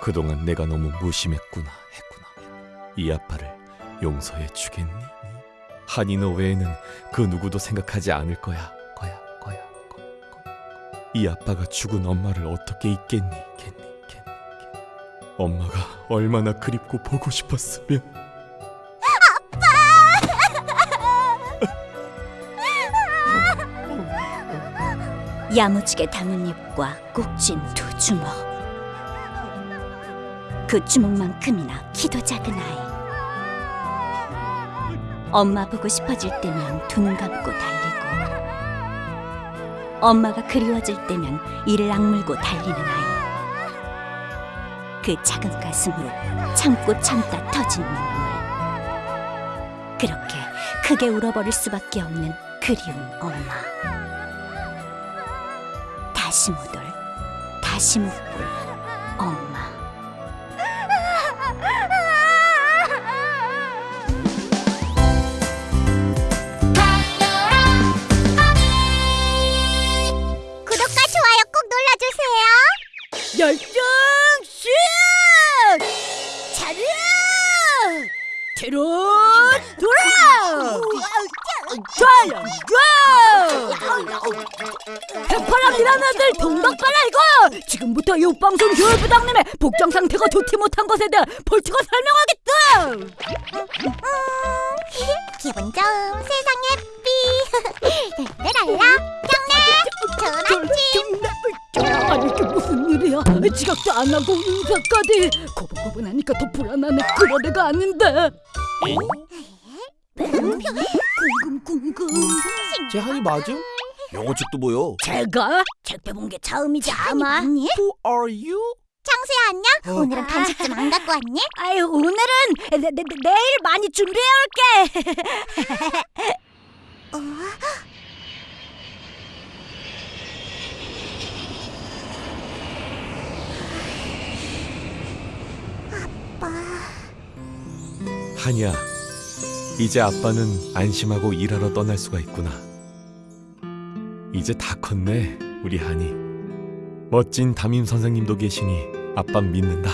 그동안 내가 너무 무심했구나 했구나. 이 아빠를 용서해 주겠니? 너 외에는 그 누구도 생각하지 않을 거야. 거야, 거야, 거, 거. 이 아빠가 죽은 엄마를 어떻게 잊겠니? 겠니, 겠니, 겠니. 엄마가 얼마나 그립고 보고 싶었으면. 야무지게 담은 입과 꼭 쥔 두 주먹 그 주먹만큼이나 키도 작은 아이. 엄마 보고 싶어질 때면 두 눈 감고 달리고 엄마가 그리워질 때면 이를 악물고 달리는 아이. 그 작은 가슴으로 참고 참다 터진 눈물. 그렇게 크게 울어버릴 수밖에 없는 그리운 엄마. 다시 못 올, 다시 못볼 뒤로 돌아! 좋아요, 좋아! 백파랑이라는 애들 동덕발 알고! 지금부터 이 방송 교육부장님의 복장 상태가 좋지 못한 것에 대해 벌칙을 설명하겠다! 기분 좋은 세상 예삐. 랄랄라 경례 좋은 아침. 아니 이게 무슨 일이야? 지각도 안 하고 인사까지 고 분고분하니까 더 불안하네 그런 애가 아닌데 궁금 궁금 제 한이 맞음? 영어책도 보여. 제가 책 펴본 게 처음이지 아마 Who are you? 창수야 안녕. 오늘은 간식 좀 안 갖고 왔니? 아유 오늘은 내, 내, 내, 내일 많이 준비해 올게 한이야, 이제 아빠는 안심하고 일하러 떠날 수가 있구나. 이제 다 컸네, 우리 한이. 멋진 담임 선생님도 계시니 아빠 믿는다.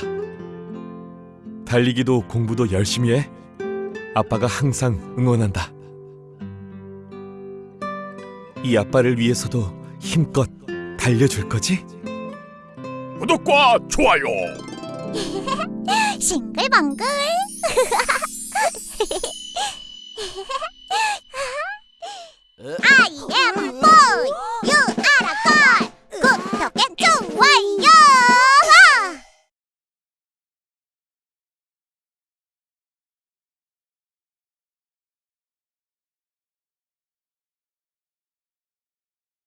달리기도 공부도 열심히 해. 아빠가 항상 응원한다. 이 아빠를 위해서도 힘껏 달려줄 거지? 구독과 좋아요. am boy.